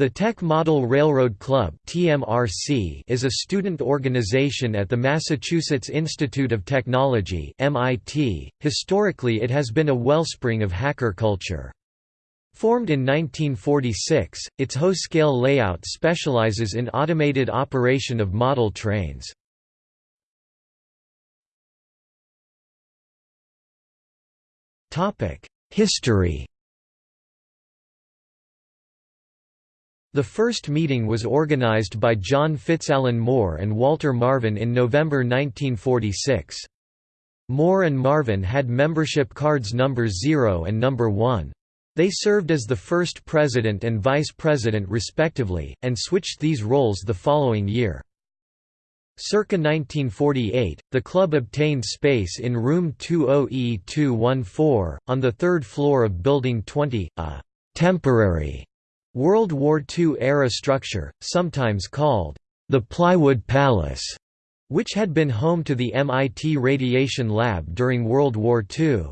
The Tech Model Railroad Club is a student organization at the Massachusetts Institute of Technology. .Historically it has been a wellspring of hacker culture. Formed in 1946, its Ho-scale layout specializes in automated operation of model trains. History The first meeting was organized by John Fitzalan Moore and Walter Marvin in November 1946. Moore and Marvin had membership cards number 0 and number 1. They served as the first president and vice president respectively, and switched these roles the following year. Circa 1948, the club obtained space in room 20E214, on the third floor of Building 20, a «temporary» World War II-era structure, sometimes called the Plywood Palace, which had been home to the MIT Radiation Lab during World War II.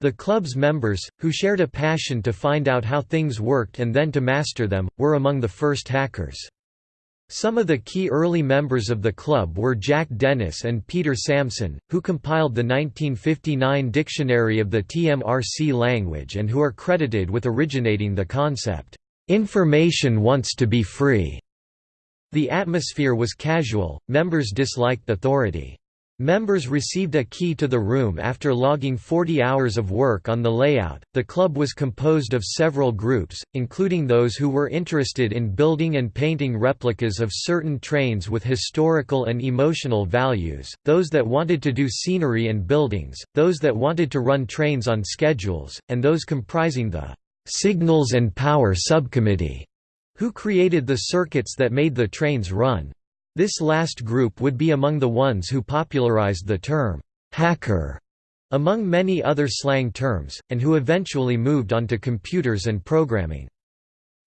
The club's members, who shared a passion to find out how things worked and then to master them, were among the first hackers. Some of the key early members of the club were Jack Dennis and Peter Samson, who compiled the 1959 Dictionary of the TMRC language and who are credited with originating the concept, "'Information wants to be free'". The atmosphere was casual, members disliked authority. Members received a key to the room after logging 40 hours of work on the layout. The club was composed of several groups, including those who were interested in building and painting replicas of certain trains with historical and emotional values, those that wanted to do scenery and buildings, those that wanted to run trains on schedules, and those comprising the Signals and Power Subcommittee, who created the circuits that made the trains run. This last group would be among the ones who popularized the term, hacker, among many other slang terms, and who eventually moved on to computers and programming.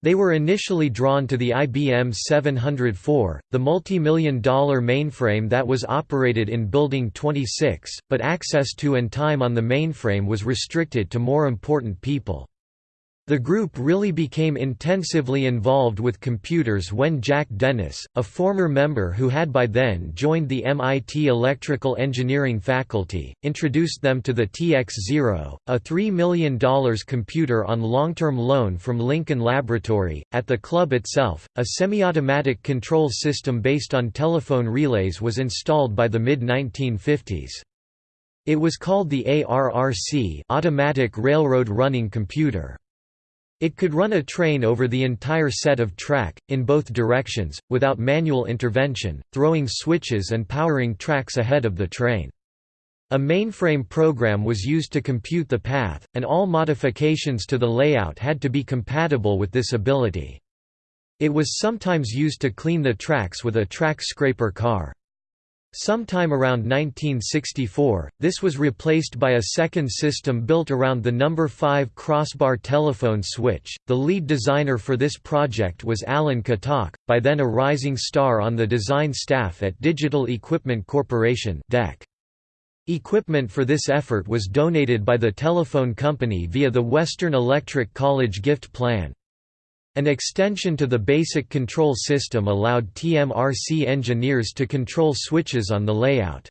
They were initially drawn to the IBM 704, the multi-million dollar mainframe that was operated in Building 26, but access to and time on the mainframe was restricted to more important people. The group really became intensively involved with computers when Jack Dennis, a former member who had by then joined the MIT Electrical Engineering faculty, introduced them to the TX-0, a $3 million computer on long-term loan from Lincoln Laboratory. At the club itself, a semi-automatic control system based on telephone relays was installed by the mid-1950s. It was called the ARRC Automatic Railroad Running Computer. It could run a train over the entire set of track, in both directions, without manual intervention, throwing switches and powering tracks ahead of the train. A mainframe program was used to compute the path, and all modifications to the layout had to be compatible with this ability. It was sometimes used to clean the tracks with a track scraper car. Sometime around 1964, this was replaced by a second system built around the number 5 crossbar telephone switch. The lead designer for this project was Alan Kotok, by then a rising star on the design staff at Digital Equipment Corporation (DEC). Equipment for this effort was donated by the telephone company via the Western Electric College gift plan. An extension to the basic control system allowed TMRC engineers to control switches on the layout.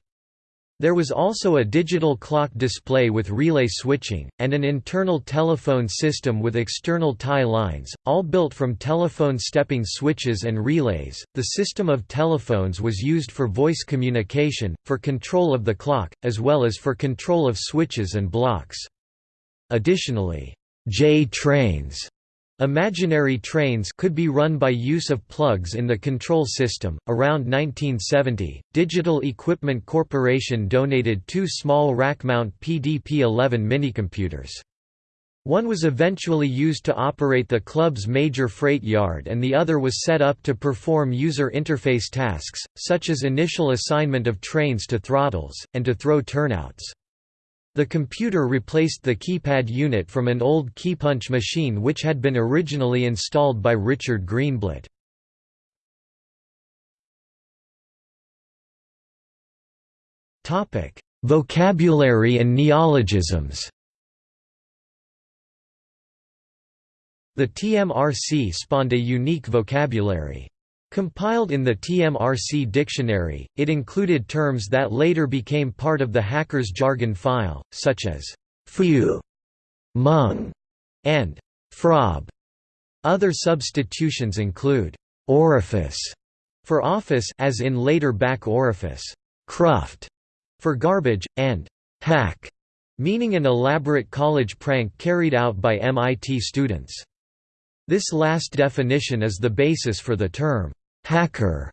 There was also a digital clock display with relay switching, and an internal telephone system with external tie lines, all built from telephone stepping switches and relays. The system of telephones was used for voice communication, for control of the clock, as well as for control of switches and blocks. Additionally, J trains Imaginary trains could be run by use of plugs in the control system. Around 1970, Digital Equipment Corporation donated two small rack-mount PDP-11 minicomputers. One was eventually used to operate the club's major freight yard and the other was set up to perform user interface tasks, such as initial assignment of trains to throttles, and to throw turnouts. The computer replaced the keypad unit from an old keypunch machine which had been originally installed by Richard Greenblatt. Vocabulary and neologisms The TMRC spawned a unique vocabulary. Compiled in the TMRC dictionary, it included terms that later became part of the hacker's jargon file, such as «foo», «mung», and «frob». Other substitutions include «orifice» for office as in later back orifice, «cruft» for garbage, and «hack» meaning an elaborate college prank carried out by MIT students. This last definition is the basis for the term hacker.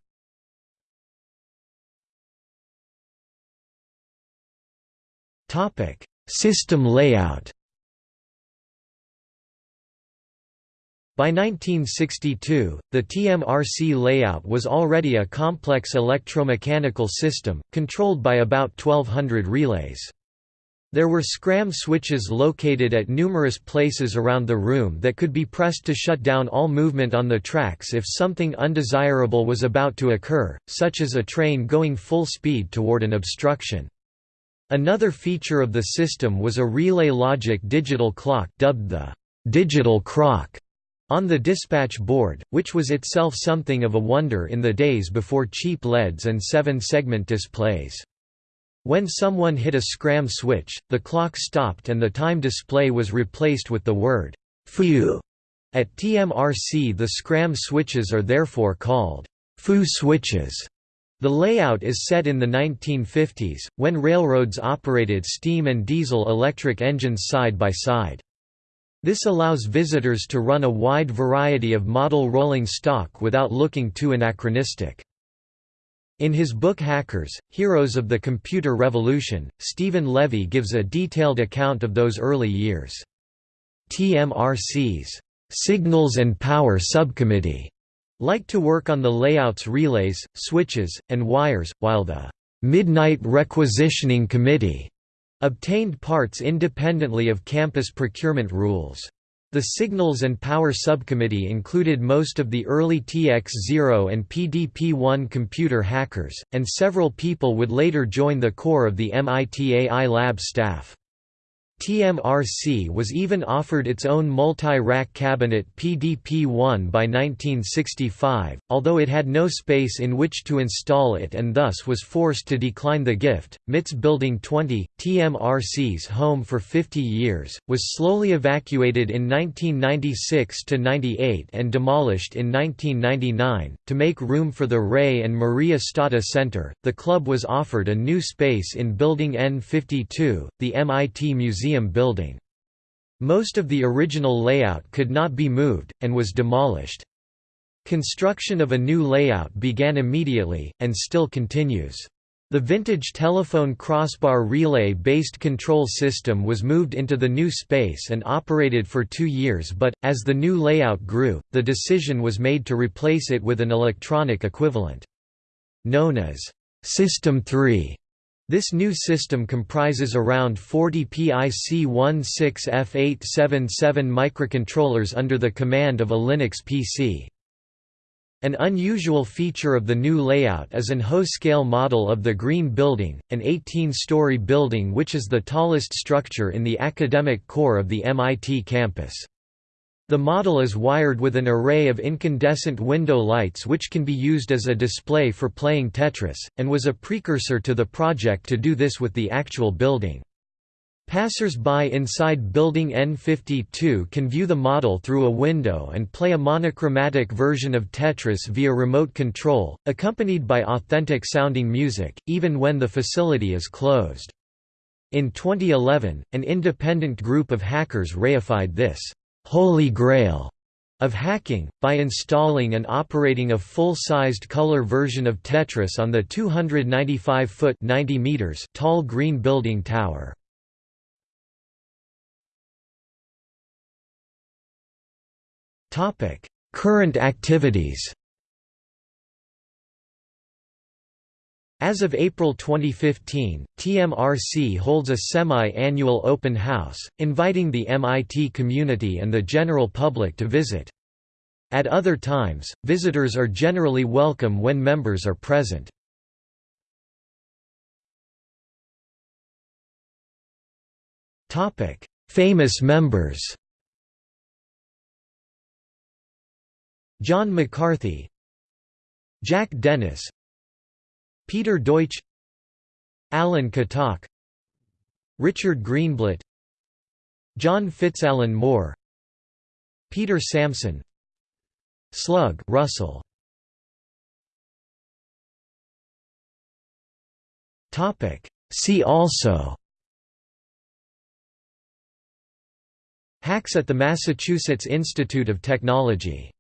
Topic: System layout. By 1962, the TMRC layout was already a complex electromechanical system, controlled by about 1200 relays. There were scram switches located at numerous places around the room that could be pressed to shut down all movement on the tracks if something undesirable was about to occur, such as a train going full speed toward an obstruction. Another feature of the system was a relay logic digital clock dubbed the digital crock on the dispatch board, which was itself something of a wonder in the days before cheap LEDs and seven-segment displays. When someone hit a scram switch, the clock stopped and the time display was replaced with the word "foo." At TMRC the scram switches are therefore called foo switches. The layout is set in the 1950s, when railroads operated steam and diesel electric engines side by side. This allows visitors to run a wide variety of model rolling stock without looking too anachronistic. In his book Hackers, Heroes of the Computer Revolution, Steven Levy gives a detailed account of those early years. TMRC's Signals and Power Subcommittee liked to work on the layouts relays, switches, and wires, while the Midnight Requisitioning Committee obtained parts independently of campus procurement rules. The Signals and Power Subcommittee included most of the early TX0 and PDP-1 computer hackers, and several people would later join the core of the MIT AI lab staff. TMRC was even offered its own multi-rack cabinet PDP-1 by 1965, although it had no space in which to install it and thus was forced to decline the gift. MIT's Building 20, TMRC's home for 50 years, was slowly evacuated in 1996 to 98 and demolished in 1999. To make room for the Ray and Maria Stata Center, the club was offered a new space in Building N52, the MIT Museum museum building. Most of the original layout could not be moved, and was demolished. Construction of a new layout began immediately, and still continues. The vintage telephone crossbar relay-based control system was moved into the new space and operated for two years but, as the new layout grew, the decision was made to replace it with an electronic equivalent. Known as System 3, this new system comprises around 40 PIC-16F877 microcontrollers under the command of a Linux PC. An unusual feature of the new layout is an Ho-scale model of the Green Building, an 18-story building which is the tallest structure in the academic core of the MIT campus. The model is wired with an array of incandescent window lights which can be used as a display for playing Tetris, and was a precursor to the project to do this with the actual building. Passers-by inside Building N52 can view the model through a window and play a monochromatic version of Tetris via remote control, accompanied by authentic-sounding music, even when the facility is closed. In 2011, an independent group of hackers reified this holy grail of hacking, by installing and operating a full-sized color version of Tetris on the 295-foot tall green building tower. Current activities As of April 2015, TMRC holds a semi-annual open house, inviting the MIT community and the general public to visit. At other times, visitors are generally welcome when members are present. Famous members John McCarthy Jack Dennis Peter Deutsch Alan Kotok Richard Greenblatt John Fitzalan Moore Peter Samson Slug Russell. Topic. See also. Hacks at the Massachusetts Institute of Technology